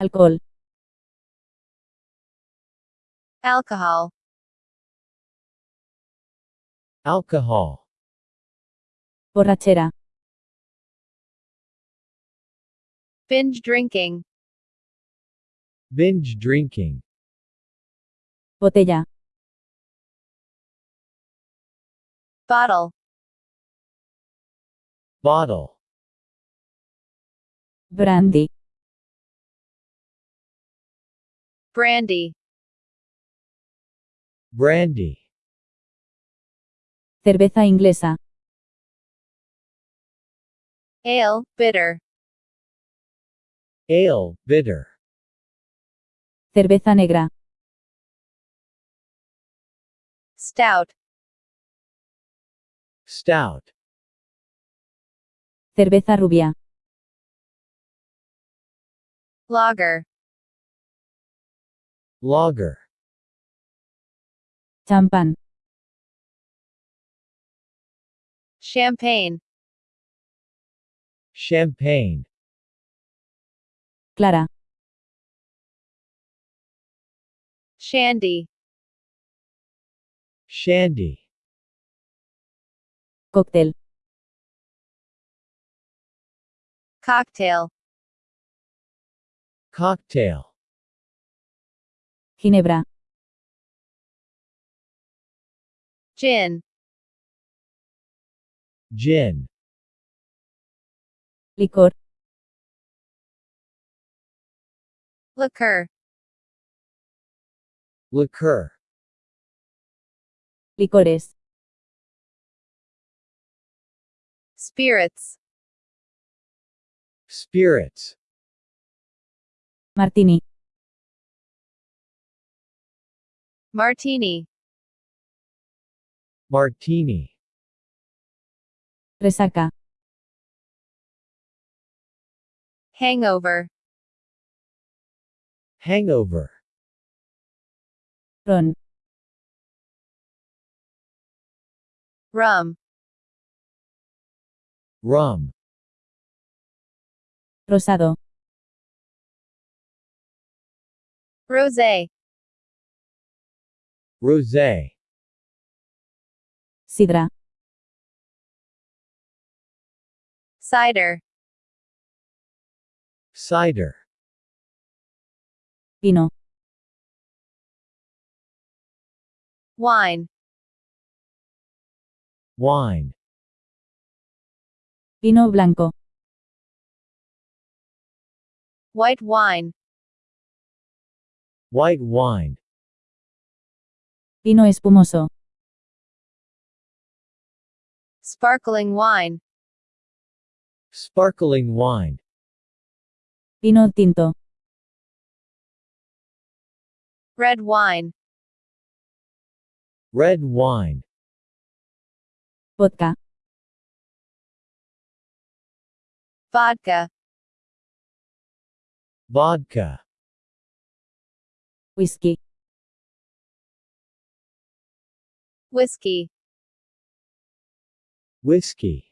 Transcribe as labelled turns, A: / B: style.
A: Alcohol.
B: alcohol,
C: alcohol,
A: Borrachera.
B: binge drinking,
C: binge drinking,
A: Botella.
B: bottle,
C: bottle,
A: Brandy.
B: Brandy,
C: brandy,
A: Cerveza inglesa.
B: ale, bitter,
C: ale, bitter,
A: Cerveza negra.
B: stout,
C: stout,
A: Cerveza rubia.
B: lager,
C: lager,
A: Champán.
B: champagne,
C: champagne,
A: Clara.
B: shandy,
C: shandy,
A: Cocktail.
B: Cocktail,
C: cocktail,
A: Ginebra.
B: gin,
C: gin,
A: Licor.
B: liquor,
C: liqueur,
A: Licores.
B: spirits,
C: spirits,
A: Martini.
B: Martini,
C: martini,
A: Resaca.
B: hangover,
C: hangover,
A: Ron.
B: rum,
C: rum,
A: Rosado.
B: rosé,
C: rosé,
A: Sidra.
B: cider,
C: cider,
A: Vino.
B: wine,
C: wine,
A: Vino blanco.
B: white wine,
C: white wine,
A: Vino espumoso.
B: sparkling wine,
C: sparkling wine,
A: Vino tinto.
B: red wine,
C: red wine,
A: Vodka.
B: vodka,
C: vodka,
A: Whisky.
B: Whiskey,
C: whiskey,